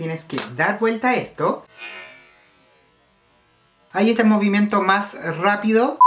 tienes que dar vuelta a esto. Ahí está el movimiento más rápido.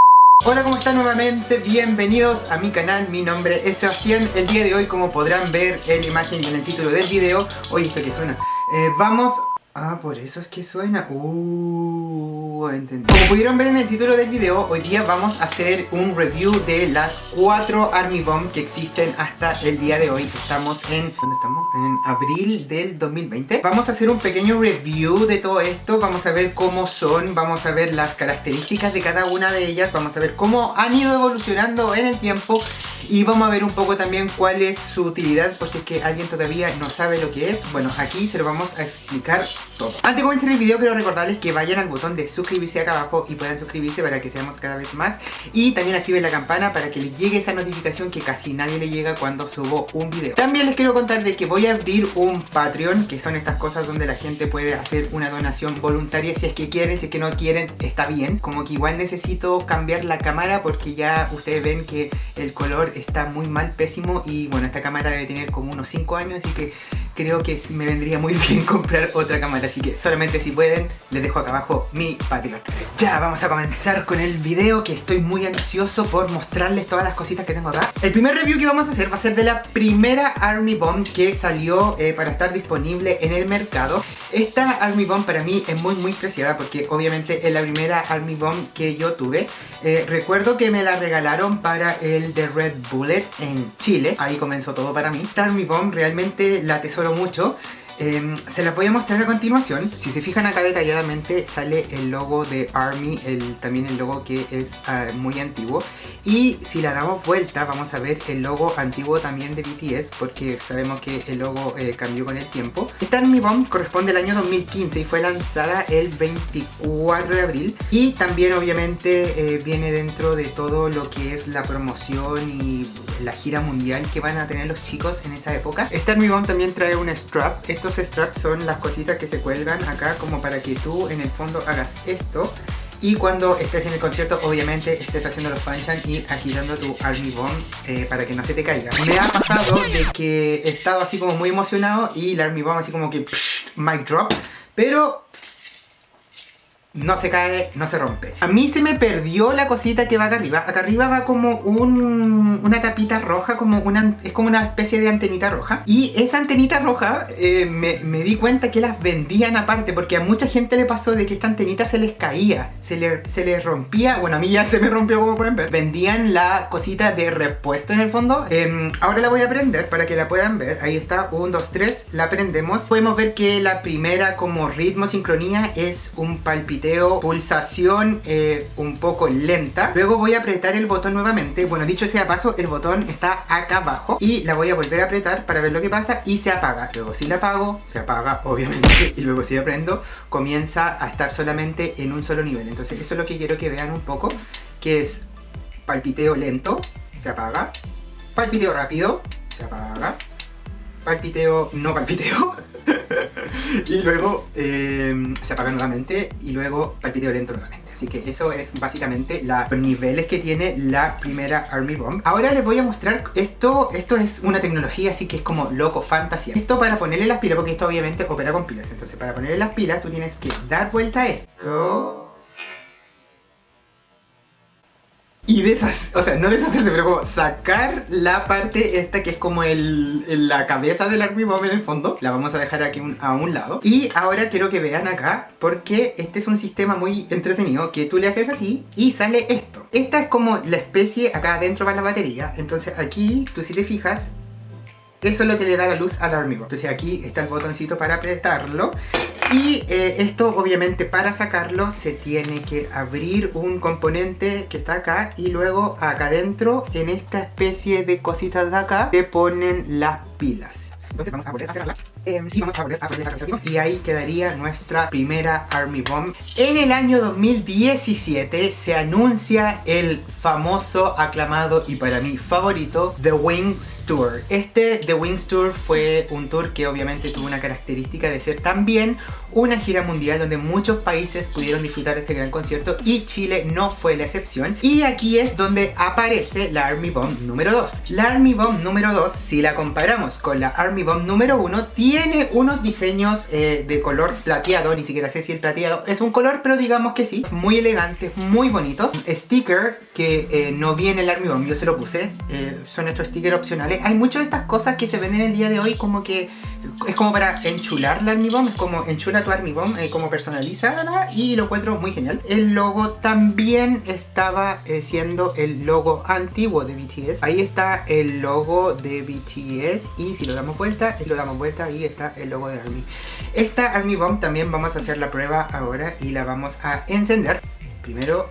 Hola, ¿cómo están nuevamente? Bienvenidos a mi canal, mi nombre es Sebastián. El día de hoy, como podrán ver en la imagen y en el título del video, oye, esto que suena, eh, vamos Ah, por eso es que suena. Uh, entendí. Como pudieron ver en el título del video, hoy día vamos a hacer un review de las cuatro Army Bomb que existen hasta el día de hoy. Estamos en... ¿Dónde estamos? En abril del 2020. Vamos a hacer un pequeño review de todo esto. Vamos a ver cómo son, vamos a ver las características de cada una de ellas. Vamos a ver cómo han ido evolucionando en el tiempo y vamos a ver un poco también cuál es su utilidad por si es que alguien todavía no sabe lo que es. Bueno, aquí se lo vamos a explicar todo. Antes de comenzar el video quiero recordarles que vayan al botón de suscribirse acá abajo y puedan suscribirse para que seamos cada vez más. Y también activen la campana para que les llegue esa notificación que casi nadie le llega cuando subo un video. También les quiero contar de que voy a abrir un Patreon, que son estas cosas donde la gente puede hacer una donación voluntaria si es que quieren, si es que no quieren, está bien. Como que igual necesito cambiar la cámara porque ya ustedes ven que el color está muy mal, pésimo y bueno, esta cámara debe tener como unos 5 años así que creo que me vendría muy bien comprar otra cámara así que solamente si pueden les dejo acá abajo mi Patreon. Ya vamos a comenzar con el video que estoy muy ansioso por mostrarles todas las cositas que tengo acá. El primer review que vamos a hacer va a ser de la primera Army Bomb que salió eh, para estar disponible en el mercado. Esta Army Bomb para mí es muy muy preciada porque obviamente es la primera Army Bomb que yo tuve. Eh, recuerdo que me la regalaron para el de Red Bullet en Chile. Ahí comenzó todo para mí. Esta Army Bomb realmente la tesoro mucho. Em, se las voy a mostrar a continuación. Si se fijan acá detalladamente sale el logo de ARMY, el, también el logo que es ah, muy antiguo. Y si la damos vuelta vamos a ver el logo antiguo también de BTS porque sabemos que el logo eh, cambió con el tiempo. Esta ARMY Bomb corresponde al año 2015 y fue lanzada el 24 de abril. Y también obviamente eh, viene dentro de todo lo que es la promoción y la gira mundial que van a tener los chicos en esa época. Esta Army Bomb también trae un strap. Estos straps son las cositas que se cuelgan acá como para que tú en el fondo hagas esto y cuando estés en el concierto obviamente estés haciendo los fanchan y agitando tu Army Bomb eh, para que no se te caiga. Me ha pasado de que he estado así como muy emocionado y la Army Bomb así como que psh, mic drop, pero no se cae, no se rompe. A mí se me perdió la cosita que va acá arriba. Acá arriba va como un, una tapita roja, como una, es como una especie de antenita roja. Y esa antenita roja eh, me, di cuenta que las vendían aparte, porque a mucha gente le pasó de que esta antenita se les caía, se, le, se les rompía. Bueno, a mí ya se me rompió como pueden ver. Vendían la cosita de repuesto en el fondo. Eh, ahora la voy a prender para que la puedan ver. Ahí está, 1, 2, 3, la prendemos. Podemos ver que la primera como ritmo, sincronía es un palpito pulsación eh, un poco lenta. Luego voy a apretar el botón nuevamente. Bueno, dicho sea paso, el botón está acá abajo. Y la voy a volver a apretar para ver lo que pasa y se apaga. Luego si la apago, se apaga obviamente. Y luego si la prendo, comienza a estar solamente en un solo nivel. Entonces eso es lo que quiero que vean un poco. Que es palpiteo lento, se apaga. Palpiteo rápido, se apaga. Palpiteo, no palpiteo, y luego eh, se apaga nuevamente y luego palpiteo lento nuevamente. Así que eso es básicamente los niveles que tiene la primera Army Bomb. Ahora les voy a mostrar esto. Esto es una tecnología así que es como loco, fantasía. Esto para ponerle las pilas, porque esto obviamente opera con pilas. Entonces para ponerle las pilas tú tienes que dar vuelta a esto y deshacer, o sea, no deshacerse, pero como sacar la parte esta que es como la cabeza del Army Bomb en el fondo. La vamos a dejar aquí a un lado. Y ahora quiero que vean acá, porque este es un sistema muy entretenido, que tú le haces así y sale esto. Esta es como la especie, acá adentro va la batería. Entonces aquí, tú si te fijas, eso es lo que le da la luz al Army Bomb. Entonces aquí está el botoncito para apretarlo y eh, esto obviamente para sacarlo se tiene que abrir un componente que está acá y luego acá adentro en esta especie de cositas de acá se ponen las pilas. Entonces vamos a volver a cerrarla em, y vamos a volver a poner la y ahí quedaría nuestra primera Army Bomb. En el año 2017 se anuncia el famoso, aclamado y para mí favorito The Wings Tour. Este The Wings Tour fue un tour que obviamente tuvo una característica de ser también una gira mundial donde muchos países pudieron disfrutar de este gran concierto y Chile no fue la excepción. Y aquí es donde aparece la Army Bomb número 2. La Army Bomb número 2, si la comparamos con la Army Bomb número 1, tiene unos diseños eh, de color plateado, ni siquiera sé si el plateado es un color, pero digamos que sí. Muy elegantes, muy bonitos. Sticker que eh, no viene el Army Bomb, yo se lo puse. Eh, son estos stickers opcionales. Hay muchas de estas cosas que se venden el día de hoy como que es como para enchular la Army Bomb, es como enchula tu Army Bomb, como personalizada y lo encuentro muy genial. El logo también estaba siendo el logo antiguo de BTS. Ahí está el logo de BTS y si lo damos vuelta, lo damos vuelta, ahí está el logo de Army. Esta Army Bomb también vamos a hacer la prueba ahora y la vamos a encender. Primero...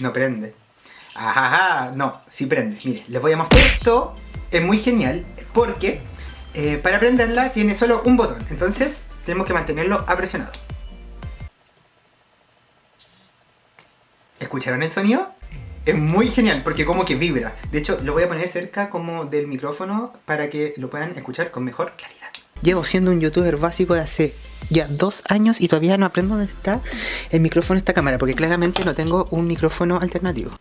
No prende. Ajaja, no, sí prende. Mire, les voy a mostrar esto. Es muy genial porque eh, para prenderla tiene solo un botón. Entonces tenemos que mantenerlo apresionado. ¿Escucharon el sonido? Es muy genial porque como que vibra. De hecho, lo voy a poner cerca como del micrófono para que lo puedan escuchar con mejor claridad. Llevo siendo un youtuber básico de hace ya dos años y todavía no aprendo dónde está el micrófono de esta cámara porque claramente no tengo un micrófono alternativo.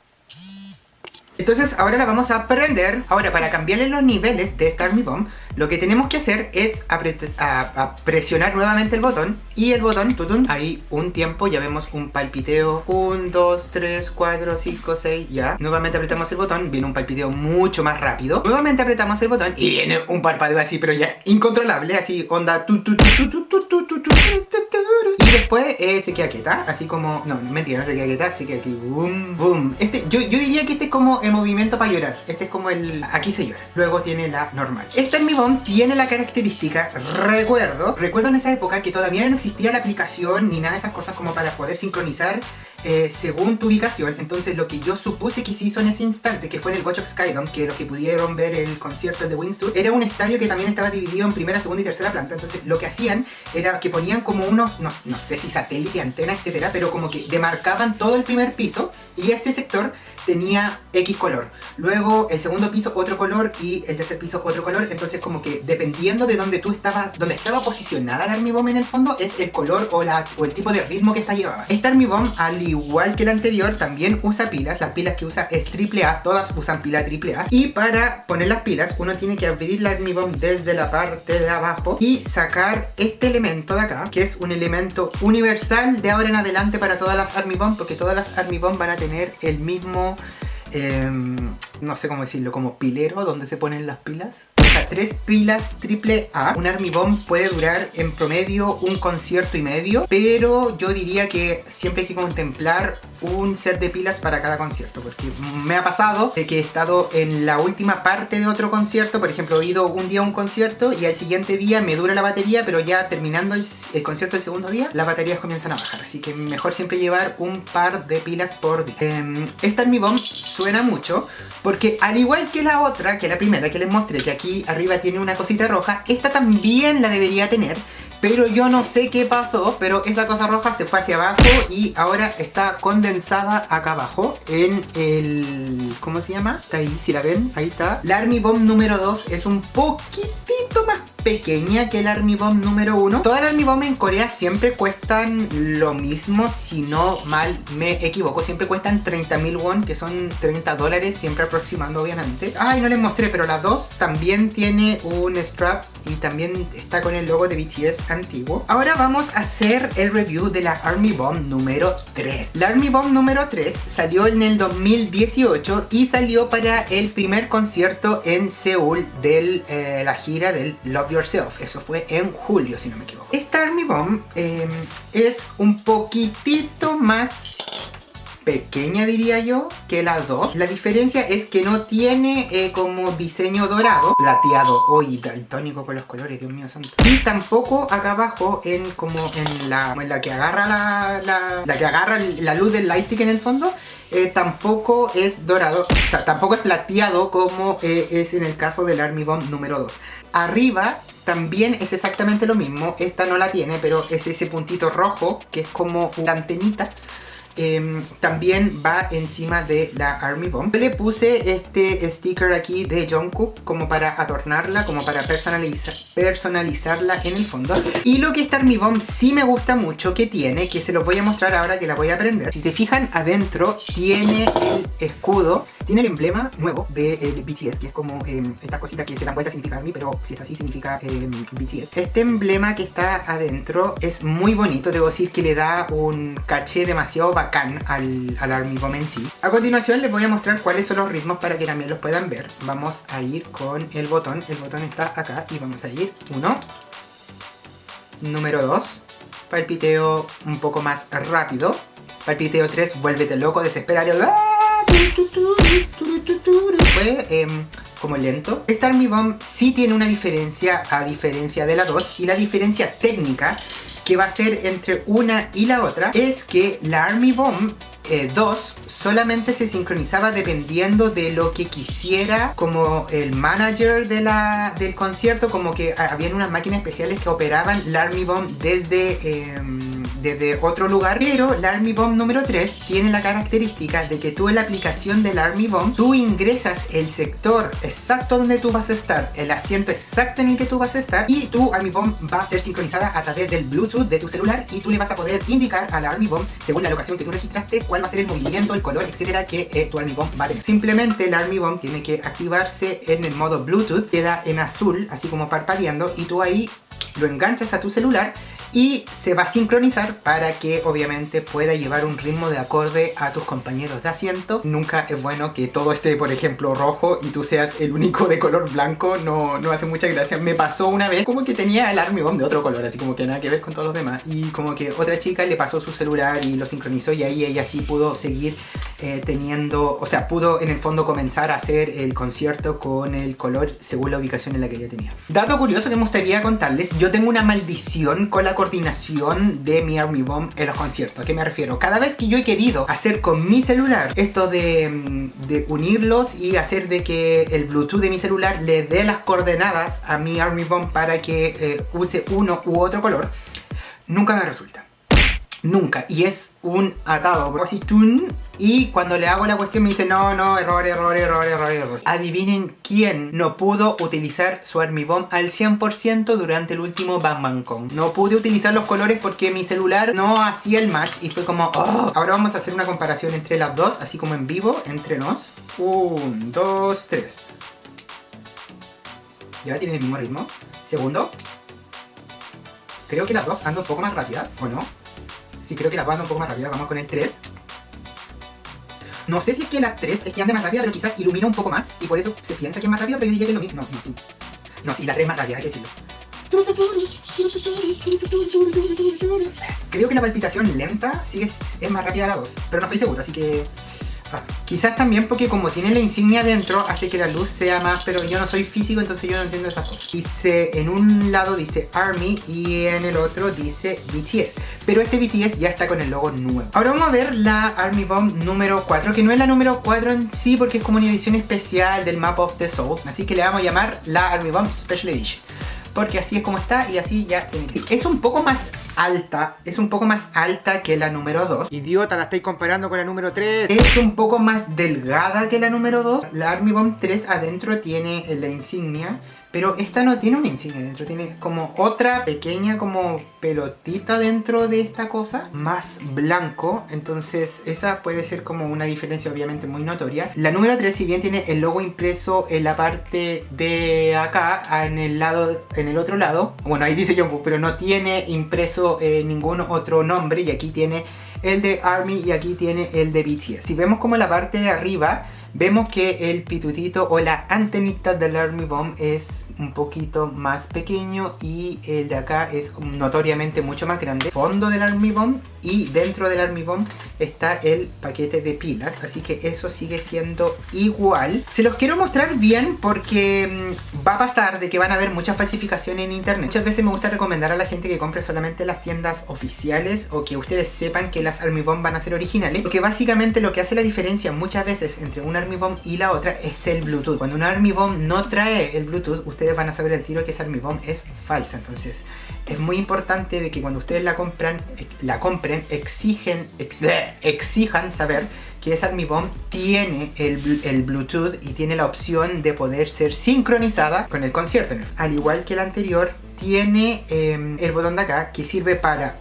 Entonces ahora la vamos a aprender. Ahora para cambiarle los niveles de esta Army Bomb, lo que tenemos que hacer es a presionar nuevamente el botón y el botón, tutun, ahí un tiempo, ya vemos un palpiteo, 1, 2, 3, 4, 5, 6, ya. Nuevamente apretamos el botón, viene un palpiteo mucho más rápido. Nuevamente apretamos el botón y viene un parpadeo así, pero ya incontrolable, así onda, tut, tut, tut, tut, tut, tut, después eh, se queda quieta, así como... No, mentira, no se queda quieta, se queda aquí. Boom, boom. Este, yo, yo diría que este es como el movimiento para llorar. Este es como el... Aquí se llora. Luego tiene la normal. Esta en mi bomb tiene la característica, recuerdo, recuerdo en esa época que todavía no existía la aplicación ni nada de esas cosas como para poder sincronizar eh, según tu ubicación. Entonces lo que yo supuse que se hizo en ese instante, que fue en el Watch Skydome, que los que pudieron ver el concierto de Wings era un estadio que también estaba dividido en primera, segunda y tercera planta. Entonces lo que hacían era que ponían como unos, no, no sé si satélite, antena, etcétera, pero como que demarcaban todo el primer piso y ese sector tenía X color. Luego el segundo piso otro color y el tercer piso otro color. Entonces como que dependiendo de donde tú estabas, donde estaba posicionada la Army Bomb en el fondo, es el color o, la, o el tipo de ritmo que esta llevaba. Esta Army Bomb, al igual que la anterior, también usa pilas. Las pilas que usa es AAA, todas usan pila AAA. Y para poner las pilas, uno tiene que abrir la Army Bomb desde la parte de abajo y sacar este elemento de acá, que es un elemento universal de ahora en adelante para todas las Army Bomb, porque todas las Army Bomb van a tener el mismo... Em, no sé cómo decirlo, como pilero donde se ponen las pilas tres pilas triple A. Un Army puede durar en promedio un concierto y medio, pero yo diría que siempre hay que contemplar un set de pilas para cada concierto, porque me ha pasado de que he estado en la última parte de otro concierto, por ejemplo, he ido un día a un concierto y al siguiente día me dura la batería, pero ya terminando el, concierto el segundo día, las baterías comienzan a bajar, así que mejor siempre llevar un par de pilas por día. Eh, esta Bomb suena mucho, porque al igual que la otra, que la primera que les mostré, que aquí arriba tiene una cosita roja, esta también la debería tener, pero yo no sé qué pasó, pero esa cosa roja se fue hacia abajo y ahora está condensada acá abajo en el... ¿Cómo se llama? Está ahí, si la ven, ahí está. La Army Bomb número 2 es un poquitito más pequeña que el Army Bomb número 1. Todas las Army Bomb en Corea siempre cuestan lo mismo, si no mal me equivoco. Siempre cuestan 30.000 won, que son 30 dólares, siempre aproximando obviamente. Ay, no les mostré, pero la 2 también tiene un strap y también está con el logo de BTS antiguo. Ahora vamos a hacer el review de la Army Bomb número 3. La Army Bomb número 3 salió en el 2018 y salió para el primer concierto en Seúl de eh, la gira del Love Yourself. Eso fue en julio, si no me equivoco. Esta Army Bomb em, es un poquitito más pequeña diría yo que las dos. La diferencia es que no tiene eh, como diseño dorado plateado hoy daltónico con los colores dios mío santo. Y tampoco acá abajo en como en la, en la que agarra la, la, que agarra la luz del lightstick en el fondo eh, tampoco es dorado, o sea, tampoco es plateado como eh, es en el caso del Army Bomb número 2. Arriba también es exactamente lo mismo, esta no la tiene, pero es ese puntito rojo que es como una antenita Em, también va encima de la Army Bomb. le puse este sticker aquí de Jungkook como para adornarla, como para personalizar, personalizarla en el fondo. Y lo que esta Army Bomb sí me gusta mucho que tiene, que se los voy a mostrar ahora que la voy a prender. Si se fijan adentro tiene el escudo Tiene el emblema nuevo de eh, BTS, que es como eh, estas cositas que se dan vuelta significa ARMY, pero si es así significa eh, BTS. Este emblema que está adentro es muy bonito, debo decir que le da un caché demasiado bacán al, al ARMY Bomb en sí. A continuación les voy a mostrar cuáles son los ritmos para que también los puedan ver. Vamos a ir con el botón, el botón está acá y vamos a ir 1, número 2, palpiteo un poco más rápido, palpiteo 3, vuélvete loco, desesperado, fue em, como lento. Esta Army Bomb sí tiene una diferencia a diferencia de la 2 y la diferencia técnica que va a ser entre una y la otra es que la Army Bomb 2 eh, solamente se sincronizaba dependiendo de lo que quisiera como el manager de la, del concierto, como que habían unas máquinas especiales que operaban la Army Bomb desde... Eh, desde otro lugar, pero la Army Bomb número 3 tiene la característica de que tú en la aplicación del Army Bomb, tú ingresas el sector exacto donde tú vas a estar, el asiento exacto en el que tú vas a estar y tu Army Bomb va a ser sincronizada a través del Bluetooth de tu celular y tú le vas a poder indicar a la Army Bomb, según la locación que tú registraste, cuál va a ser el movimiento, el color, etcétera, que eh, tu Army Bomb va a tener. Simplemente el Army Bomb tiene que activarse en el modo Bluetooth, queda en azul, así como parpadeando, y tú ahí lo enganchas a tu celular y se va a sincronizar para que obviamente pueda llevar un ritmo de acorde a tus compañeros de asiento. Nunca es bueno que todo esté, por ejemplo, rojo y tú seas el único de color blanco, no, no hace mucha gracia. Me pasó una vez como que tenía el Army Bomb de otro color, así como que nada que ver con todos los demás. Y como que otra chica le pasó su celular y lo sincronizó y ahí ella sí pudo seguir eh, teniendo, o sea, pudo en el fondo comenzar a hacer el concierto con el color según la ubicación en la que ella tenía. Dato curioso que me gustaría contarles, yo tengo una maldición con la coordinación de mi Army Bomb en los conciertos. ¿A qué me refiero? Cada vez que yo he querido hacer con mi celular esto de, mm, de unirlos y hacer de que el Bluetooth de mi celular le dé las coordenadas a mi Army Bomb para que eh, use uno u otro color, nunca me resulta. Nunca. Y es un atado. Así, y cuando le hago la cuestión me dice no, no, error, error, error, error, error. Adivinen quién no pudo utilizar su Army Bomb al 100% durante el último Bang Kong. No pude utilizar los colores porque mi celular no hacía el match y fue como oh. Ahora vamos a hacer una comparación entre las dos, así como en vivo, entre nos. Un, dos, tres. Ya tienen el mismo ritmo. Segundo. Creo que las dos andan un poco más rápida, ¿o no? Sí, creo que la anda un poco más rápida. Vamos con el 3. No sé si es que la 3 es que ande más rápida, pero quizás ilumina un poco más. Y por eso se piensa que es más rápida, pero yo diría que es lo mismo. No, no, sí. No, sí, la 3 es más rápida, hay que decirlo. Creo que la palpitación lenta sigue, es más rápida la 2. Pero no estoy seguro, así que... Quizás también porque como tiene la insignia dentro hace que la luz sea más, pero yo no soy físico entonces yo no entiendo esas cosas. Dice, en un lado dice ARMY y en el otro dice BTS. Pero este BTS ya está con el logo nuevo. Ahora vamos a ver la ARMY Bomb número 4, que no es la número 4 en sí porque es como una edición especial del Map of the Soul. Así que le vamos a llamar la ARMY Bomb Special Edition porque así es como está y así ya tiene que Es un poco más alta, es un poco más alta que la número 2. Idiota, la estoy comparando con la número 3. Es un poco más delgada que la número 2. La Army Bomb 3 adentro tiene la insignia pero esta no tiene una insignia dentro, tiene como otra pequeña como pelotita dentro de esta cosa, más blanco, entonces esa puede ser como una diferencia obviamente muy notoria. La número 3 si bien tiene el logo impreso en la parte de acá, en el lado, en el otro lado, bueno ahí dice Jungkook, pero no tiene impreso eh, ningún otro nombre y aquí tiene el de ARMY y aquí tiene el de BTS. Si vemos como la parte de arriba vemos que el pitutito o la antenita del Army Bomb es un poquito más pequeño y el de acá es notoriamente mucho más grande. Fondo del Army Bomb y dentro del Army Bomb está el paquete de pilas, así que eso sigue siendo igual. Se los quiero mostrar bien porque mm, va a pasar de que van a haber muchas falsificaciones en internet. Muchas veces me gusta recomendar a la gente que compre solamente las tiendas oficiales o que ustedes sepan que las Army Bomb van a ser originales, porque básicamente lo que hace la diferencia muchas veces entre una Army Bomb y la otra es el Bluetooth. Cuando una Army Bomb no trae el Bluetooth, ustedes van a saber el tiro que esa Army Bomb es falsa. Entonces, es muy importante de que cuando ustedes la compran, la compren, exigen, exijan saber que esa Army Bomb tiene el, Bluetooth y tiene la opción de poder ser sincronizada con el concierto. Al igual que el anterior, tiene em, el botón de acá que sirve para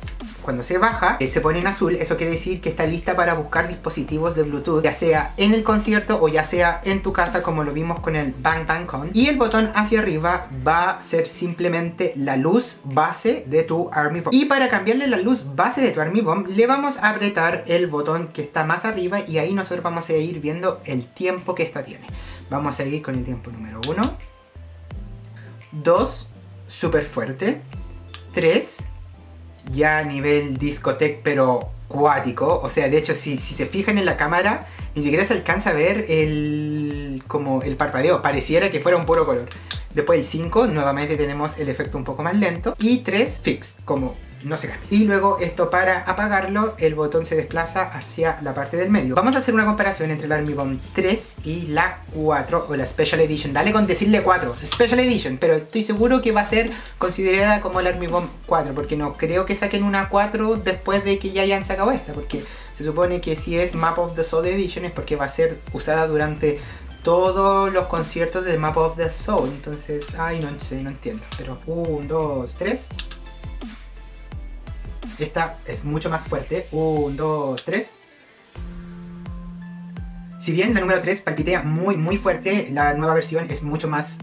cuando se baja, eh, se pone en azul, eso quiere decir que está lista para buscar dispositivos de Bluetooth, ya sea en el concierto o ya sea en tu casa como lo vimos con el Bang Bang Con. Y el botón hacia arriba va a ser simplemente la luz base de tu Army Bomb. Y para cambiarle la luz base de tu Army Bomb, le vamos a apretar el botón que está más arriba y ahí nosotros vamos a ir viendo el tiempo que esta tiene. Vamos a seguir con el tiempo número 1. 2, súper fuerte. 3, ya a nivel discoteca pero cuático. O sea, de hecho, si, si se fijan en la cámara, ni siquiera se alcanza a ver el, como el parpadeo. Pareciera que fuera un puro color. Después el 5, nuevamente tenemos el efecto un poco más lento. Y 3, fix, como no se cambia. Y luego esto para apagarlo, el botón se desplaza hacia la parte del medio. Vamos a hacer una comparación entre la Army Bomb 3 y la 4 o la Special Edition. Dale con decirle 4, Special Edition, pero estoy seguro que va a ser considerada como la Army Bomb 4, porque no creo que saquen una 4 después de que ya hayan sacado esta, porque se supone que si es Map of the Soul Edition es porque va a ser usada durante todos los conciertos de Map of the Soul. Entonces, ay, no sé, no entiendo. Pero 1, 2, 3. Esta es mucho más fuerte. 1, 2, 3. Si bien la número 3 palpitea muy muy fuerte, la nueva versión es mucho más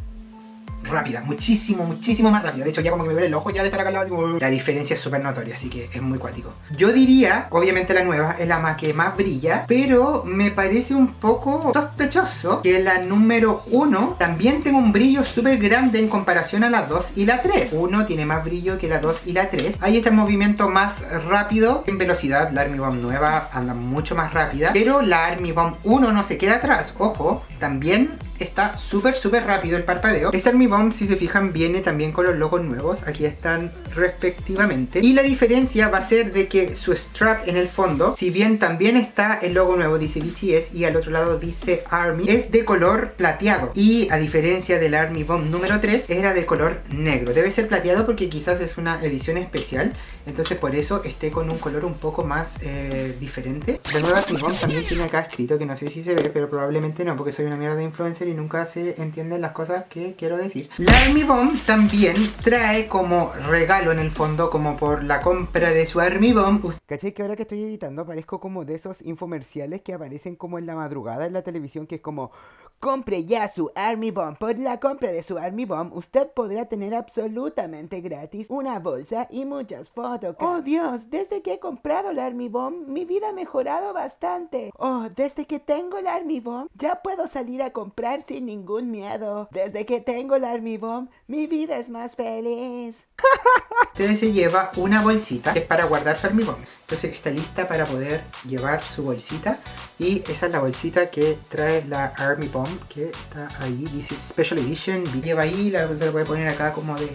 rápida, muchísimo, muchísimo más rápida. De hecho, ya como que me duele el ojo ya de estar acá al lado. La diferencia es súper notoria, así que es muy cuático. Yo diría, obviamente la nueva es la más que más brilla, pero me parece un poco sospechoso que la número 1 también tenga un brillo súper grande en comparación a la 2 y la 3. Uno tiene más brillo que la 2 y la 3. Ahí está el movimiento más rápido en velocidad. La Army Bomb nueva anda mucho más rápida, pero la Army Bomb 1 no se queda atrás. Ojo, también está súper súper rápido el parpadeo. Esta Army Bomb, si se fijan, viene también con los logos nuevos. Aquí están respectivamente. Y la diferencia va a ser de que su strap en el fondo, si bien también está el logo nuevo, dice BTS, y al otro lado dice ARMY, es de color plateado. Y a diferencia del ARMY Bomb número 3, era de color negro. Debe ser plateado porque quizás es una edición especial. Entonces por eso esté con un color un poco más eh, diferente. De nuevo Army Bomb también tiene acá escrito, que no sé si se ve, pero probablemente no, porque soy una mierda de influencer y nunca se entienden las cosas que quiero decir. La Army Bomb también trae como regalo en el fondo, como por la compra de su Army Bomb. ¿Caché que ahora que estoy editando aparezco como de esos infomerciales que aparecen como en la madrugada en la televisión, que es como Compre ya su Army Bomb. Por la compra de su Army Bomb, usted podrá tener absolutamente gratis una bolsa y muchas fotos. Oh Dios, desde que he comprado la Army Bomb, mi vida ha mejorado bastante. Oh, desde que tengo la Army Bomb, ya puedo salir a comprar sin ningún miedo. Desde que tengo la Army Bomb, mi vida es más feliz. Entonces se lleva una bolsita que es para guardar su Bomb. Entonces está lista para poder llevar su bolsita. Y esa es la bolsita que trae la Army Bomb que está ahí. Dice Special Edition. Lleva ahí, la, se la puede poner acá como de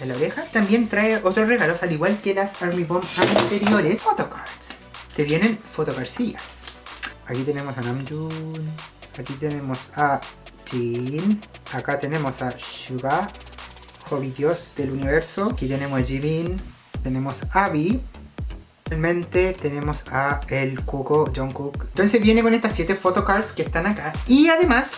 en la oreja. También trae otros regalos, al igual que las Army Bomb anteriores. Photocards. Te vienen fotocarcillas. Aquí tenemos a Namjoon. Aquí tenemos a Jin. Acá tenemos a Suga. Dios del universo. Aquí tenemos a. Tenemos a Abby. Realmente tenemos a el Kuko Jungkook. Entonces viene con estas 7 photocards que están acá. Y además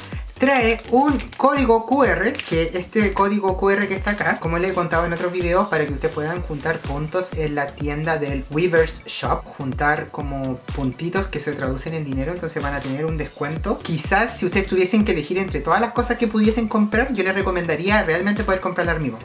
trae un código QR, que este código QR que está acá, como les he contado en otros videos, para que ustedes puedan juntar puntos en la tienda del Weavers Shop, juntar como puntitos que se traducen en dinero, entonces van a tener un descuento. Quizás si ustedes tuviesen que elegir entre todas las cosas que pudiesen comprar, yo les recomendaría realmente poder comprar Army Bomb.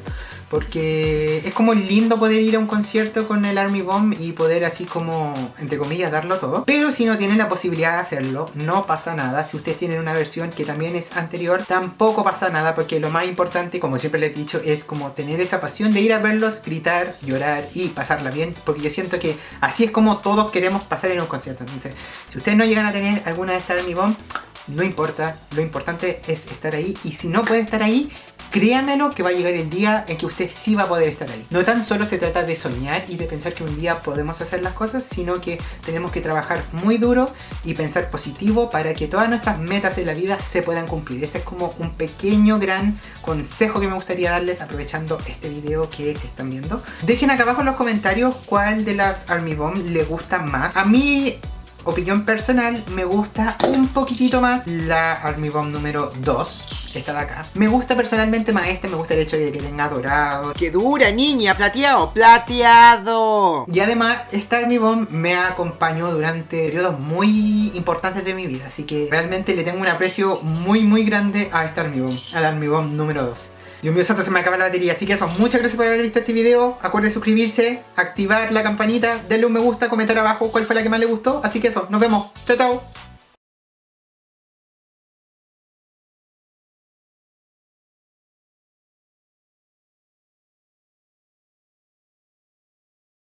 Porque es como lindo poder ir a un concierto con el Army Bomb y poder así como, entre comillas, darlo todo. Pero si no tienen la posibilidad de hacerlo, no pasa nada. Si ustedes tienen una versión que también es anterior, tampoco pasa nada porque lo más importante, como siempre les he dicho, es como tener esa pasión de ir a verlos, gritar, llorar y pasarla bien. Porque yo siento que así es como todos queremos pasar en un concierto. Entonces, si ustedes no llegan a tener alguna de estas Army Bomb, no importa, lo importante es estar ahí y si no puede estar ahí, créanmelo que va a llegar el día en que usted sí va a poder estar ahí. No tan solo se trata de soñar y de pensar que un día podemos hacer las cosas, sino que tenemos que trabajar muy duro y pensar positivo para que todas nuestras metas en la vida se puedan cumplir. Ese es como un pequeño gran consejo que me gustaría darles aprovechando este video que están viendo. Dejen acá abajo en los comentarios cuál de las Army Bomb les gusta más. A mí opinión personal, me gusta un poquitito más la Army Bomb número 2 esta de acá. Me gusta personalmente más este, me gusta el hecho de que tenga dorado. ¡Qué dura, niña! ¡Plateado! ¡Plateado! Y además, esta Army Bomb me acompañó durante periodos muy importantes de mi vida, así que realmente le tengo un aprecio muy muy grande a esta Army Bomb, a la Army Bomb número 2. Dios mío santo, se me acaba la batería, así que eso, muchas gracias por haber visto este video, acuerden suscribirse, activar la campanita, denle un me gusta, comentar abajo cuál fue la que más le gustó, así que eso, nos vemos, chao chao.